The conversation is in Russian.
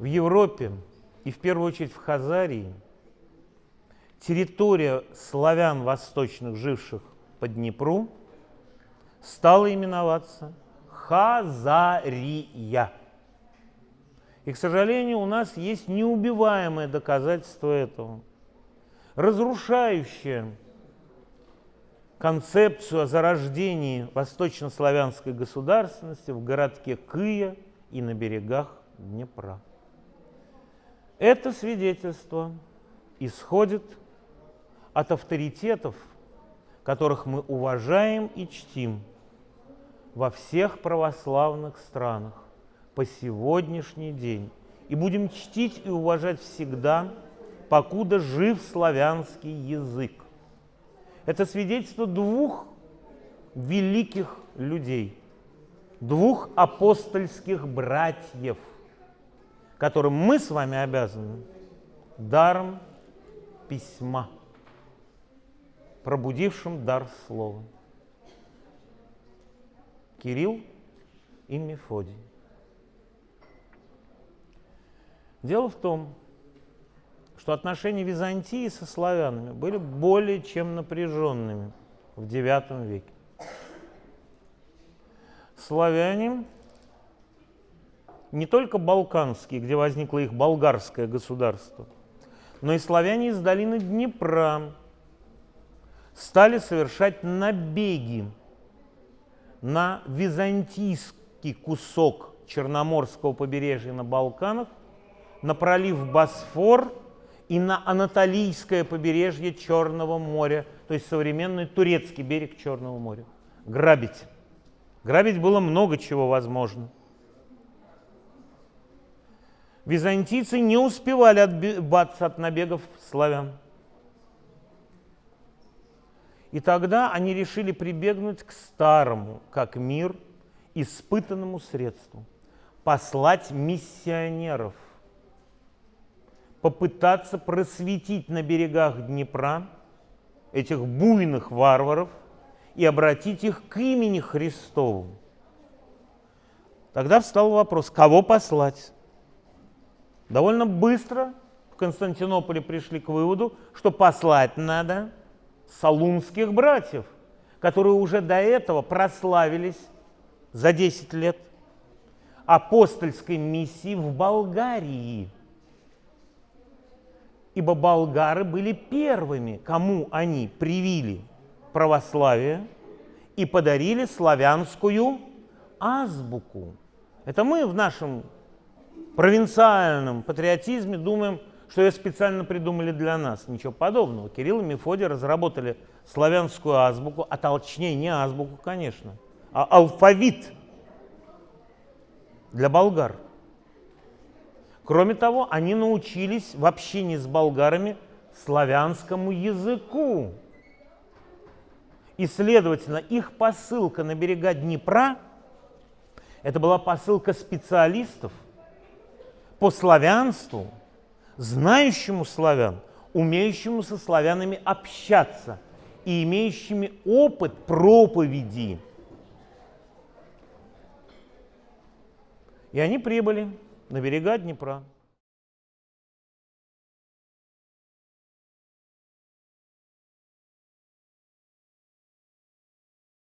в Европе и в первую очередь в Хазарии территория славян восточных, живших по Днепру, стала именоваться Хазария. И, к сожалению, у нас есть неубиваемое доказательство этого, разрушающее концепцию о зарождении восточнославянской государственности в городке Кыя и на берегах Днепра. Это свидетельство исходит от авторитетов, которых мы уважаем и чтим во всех православных странах по сегодняшний день и будем чтить и уважать всегда, покуда жив славянский язык. Это свидетельство двух великих людей, двух апостольских братьев – которым мы с вами обязаны даром письма, пробудившим дар слова. Кирилл и Мефодий. Дело в том, что отношения Византии со славянами были более чем напряженными в IX веке. Славяне не только балканские, где возникло их болгарское государство, но и славяне из долины Днепра стали совершать набеги на византийский кусок Черноморского побережья на Балканах, на пролив Босфор и на Анатолийское побережье Черного моря, то есть современный турецкий берег Черного моря. Грабить. Грабить было много чего возможно – Византийцы не успевали отбиваться от набегов славян. И тогда они решили прибегнуть к старому, как мир, испытанному средству – послать миссионеров, попытаться просветить на берегах Днепра этих буйных варваров и обратить их к имени Христову. Тогда встал вопрос, кого послать? Довольно быстро в Константинополе пришли к выводу, что послать надо салунских братьев, которые уже до этого прославились за 10 лет апостольской миссии в Болгарии. Ибо болгары были первыми, кому они привили православие и подарили славянскую азбуку. Это мы в нашем провинциальном патриотизме думаем, что ее специально придумали для нас. Ничего подобного. Кирилл и Мефодий разработали славянскую азбуку, а точнее не азбуку, конечно, а алфавит для болгар. Кроме того, они научились в общении с болгарами славянскому языку. И, следовательно, их посылка на берега Днепра – это была посылка специалистов – по славянству, знающему славян, умеющему со славянами общаться и имеющими опыт проповеди. И они прибыли на берега Днепра.